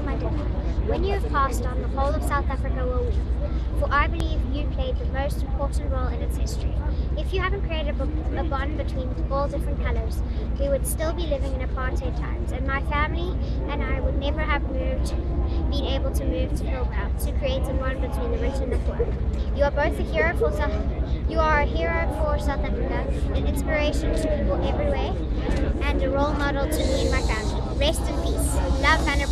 my when you have passed on, the whole of South Africa will weep, for I believe you played the most important role in its history. If you haven't created a, bond between all different colours, we would still be living in apartheid times, and my family and I would never have moved, been able to move to Hillbrow to create a bond between the rich and the poor. You are both a hero for South you are a hero for South Africa, an inspiration to people everywhere, and a role model to me and my family. Rest in peace. Love, Hannah